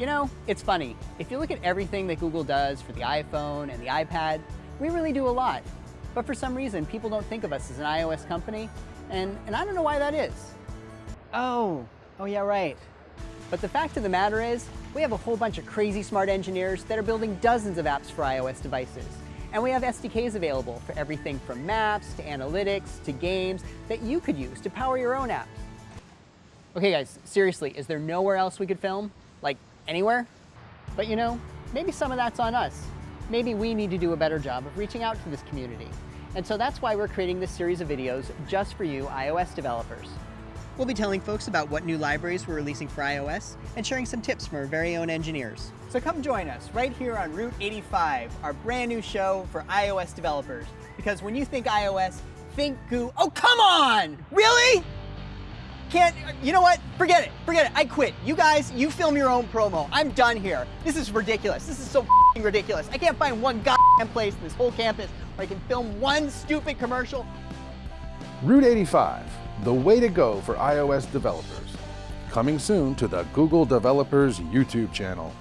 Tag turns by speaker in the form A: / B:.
A: You know, it's funny. If you look at everything that Google does for the iPhone and the iPad, we really do a lot. But for some reason, people don't think of us as an iOS company, and, and I don't know why that is. Oh, oh yeah, right. But the fact of the matter is, we have a whole bunch of crazy smart engineers that are building dozens of apps for iOS devices. And we have SDKs available for everything from maps to analytics to games that you could use to power your own apps. Okay guys, seriously, is there nowhere else we could film? Like anywhere? But you know, maybe some of that's on us. Maybe we need to do a better job of reaching out to this community. And so that's why we're creating this series of videos just for you iOS developers. We'll be telling folks about what new libraries we're releasing for iOS and sharing some tips from our very own engineers. So come join us right here on Route 85, our brand new show for iOS developers. Because when you think iOS, think Goo. Oh, come on! Really? Can't, you know what? Forget it, forget it, I quit. You guys, you film your own promo. I'm done here. This is ridiculous. This is so ridiculous. I can't find one goddamn place in this whole campus where I can film one stupid commercial.
B: Route 85, the way to go for iOS developers. Coming soon to the Google Developers YouTube channel.